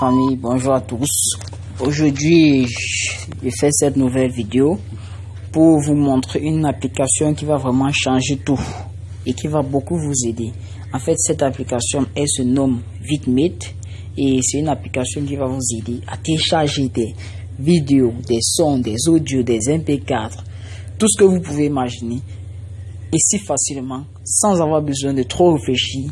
famille, bonjour à tous. Aujourd'hui, je fais cette nouvelle vidéo pour vous montrer une application qui va vraiment changer tout et qui va beaucoup vous aider. En fait, cette application, elle se nomme VidMate et c'est une application qui va vous aider à télécharger des vidéos, des sons, des audios, des MP4, tout ce que vous pouvez imaginer ici facilement sans avoir besoin de trop réfléchir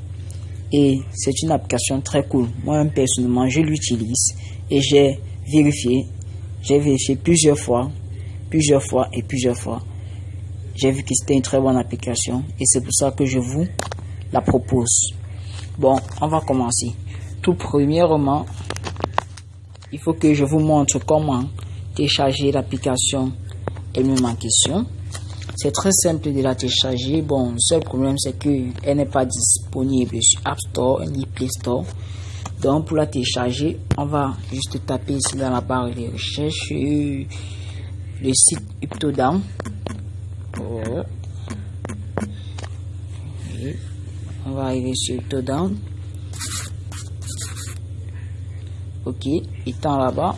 et c'est une application très cool. Moi personnellement je l'utilise et j'ai vérifié, j'ai vérifié plusieurs fois, plusieurs fois et plusieurs fois. J'ai vu que c'était une très bonne application et c'est pour ça que je vous la propose. Bon, on va commencer. Tout premièrement, il faut que je vous montre comment télécharger l'application elle-même en question. C'est très simple de la télécharger. Bon, le seul problème, c'est qu'elle n'est pas disponible sur App Store ni Play Store. Donc, pour la télécharger, on va juste taper ici dans la barre de recherche le site Uptodown. On va arriver sur Uptodown. Ok, étant là-bas,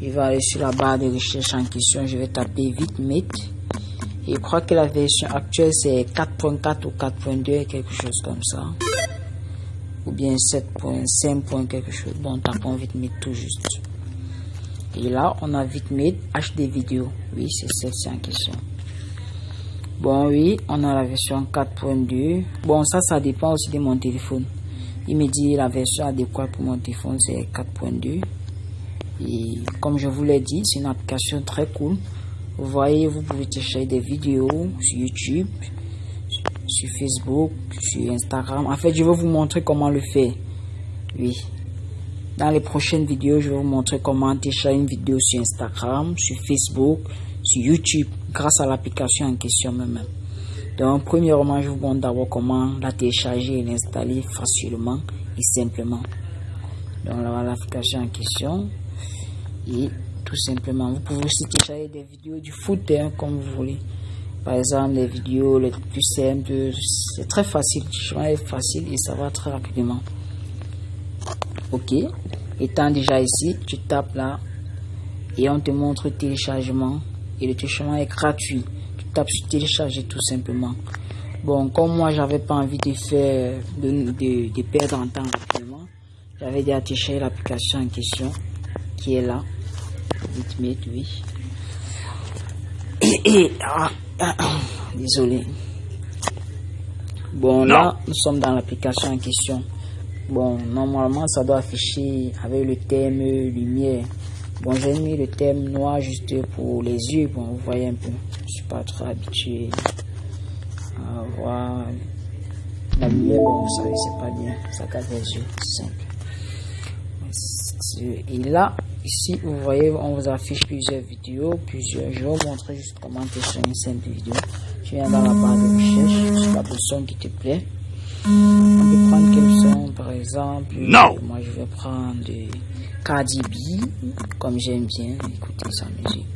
il va aller sur la barre de recherche en question. Je vais taper VitMate. Je crois que la version actuelle c'est 4.4 ou 4.2, quelque chose comme ça. Ou bien 7.5. quelque chose. Bon, tapons VitMate tout juste. Et là, on a VitMate HD vidéo. Oui, c'est celle-ci en question. Bon, oui, on a la version 4.2. Bon, ça, ça dépend aussi de mon téléphone. Il me dit la version adéquate pour mon téléphone, c'est 4.2. Et comme je vous l'ai dit, c'est une application très cool. Vous voyez, vous pouvez télécharger des vidéos sur YouTube, sur Facebook, sur Instagram. En fait, je vais vous montrer comment le faire. Oui. Dans les prochaines vidéos, je vais vous montrer comment télécharger une vidéo sur Instagram, sur Facebook, sur YouTube, grâce à l'application en question même. Donc, premièrement, je vous montre d'abord comment la télécharger et l'installer facilement et simplement. Donc, l'application en question. Et tout simplement. Vous pouvez aussi télécharger des vidéos du foot hein, comme vous voulez. Par exemple, les vidéos les plus simples, c'est très facile. C'est facile et ça va très rapidement. Ok. Étant déjà ici, tu tapes là et on te montre téléchargement. Et le téléchargement est gratuit. Tu tapes sur télécharger tout simplement. Bon, comme moi, j'avais pas envie de faire, de, de, perdre en temps rapidement, j'avais déjà téléchargé l'application en question qui est là oui. Ah, ah, ah, désolé. Bon, là, nous sommes dans l'application en question. Bon, normalement, ça doit afficher avec le thème lumière. Bon, j'ai mis le thème noir juste pour les yeux. Bon, vous voyez un peu. Je suis pas trop habitué à voir la lumière. Bon, vous savez, c'est pas bien. Ça casse les yeux. C'est simple. Et là, Ici, vous voyez, on vous affiche plusieurs vidéos, plusieurs. Je vais vous montrer juste comment faire une simple vidéo. Tu viens dans la barre de recherche, la son qui te plaît. On peut prendre quel son, par exemple. Non. Moi, je vais prendre Cardi B, comme j'aime bien écouter sa musique.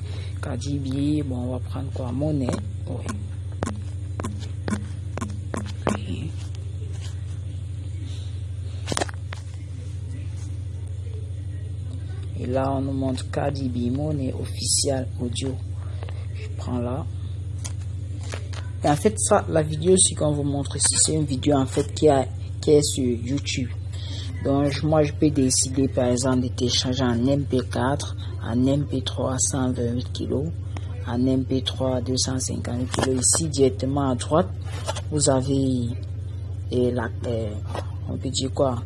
Cardi B, bon, on va prendre quoi? Monnaie. Oui. Et là, on nous montre Cardi B Money officiel audio. Je prends là. Et en fait, ça, la vidéo, ce qu'on vous montre ici, c'est une vidéo en fait qui, est sur YouTube. Donc, moi, je peux décider, par exemple, de télécharger en MP4, en MP3 128 kg, en MP3 250 kg. Ici, directement à droite, vous avez et la, on peut dire quoi,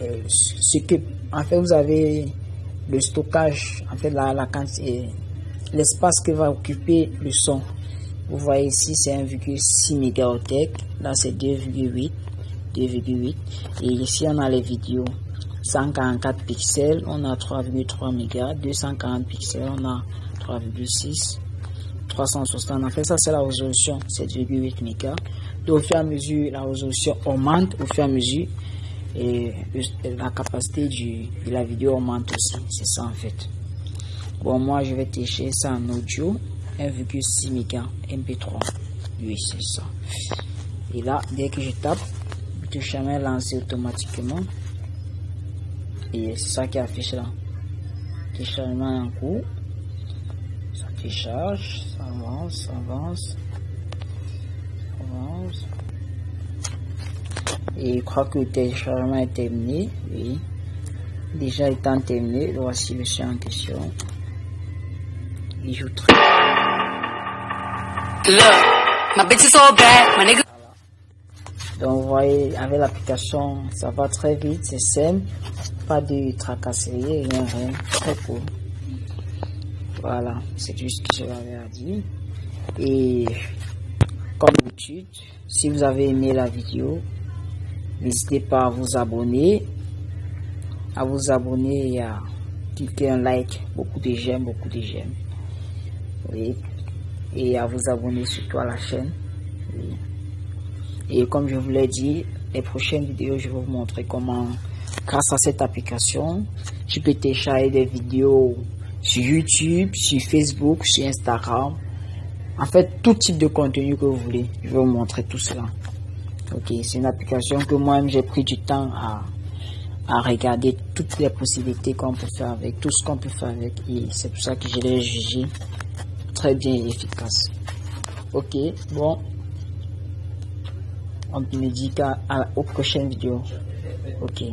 euh, ce que, en fait, vous avez le stockage, en fait, la, la quantité, l'espace que va occuper le son. Vous voyez ici, c'est 1,6 mégaoctets. Là, c'est 2,8. 2,8. Et ici, on a les vidéos. 144 pixels, on a 3,3 mégas. 240 pixels, on a 3,6. 360. En fait, ça, c'est la résolution. C'est 2,8 mégas. Donc, au fur et à mesure, la résolution augmente au fur et à mesure et la capacité du, de la vidéo augmente aussi. C'est ça en fait. Bon, moi je vais télécharger ça en audio 1,6 mégas MP3. Oui, c'est ça. Et là, dès que je tape, le est lancé automatiquement. Et c'est ça qui affiche là. Téléchargement en cours. Ça télécharge, ça avance, ça avance. Et je crois que le téléchargement est terminé. Oui. Déjà étant terminé, voici le chien en question. Il joue très Donc vous voyez, avec l'application, ça va très vite, c'est simple, pas de tracasserie, rien, rien, très cool. Voilà, c'est juste ce que j'avais à dire. Et comme d'habitude, si vous avez aimé la vidéo, n'hésitez pas à vous abonner, à vous abonner et à cliquer un like, beaucoup de j'aime, beaucoup de j'aime. Oui. Et à vous abonner surtout à la chaîne. Et comme je vous l'ai dit, les prochaines vidéos, je vais vous montrer comment, grâce à cette application, tu peux télécharger des vidéos sur YouTube, sur Facebook, sur Instagram. En fait, tout type de contenu que vous voulez. Je vais vous montrer tout cela. Ok, c'est une application que moi-même j'ai pris du temps à, à regarder toutes les possibilités qu'on peut faire avec, tout ce qu'on peut faire avec. Et c'est pour ça que je l'ai jugé très bien efficace. Ok, bon. On me dit qu'à aux prochaines vidéos. Ok.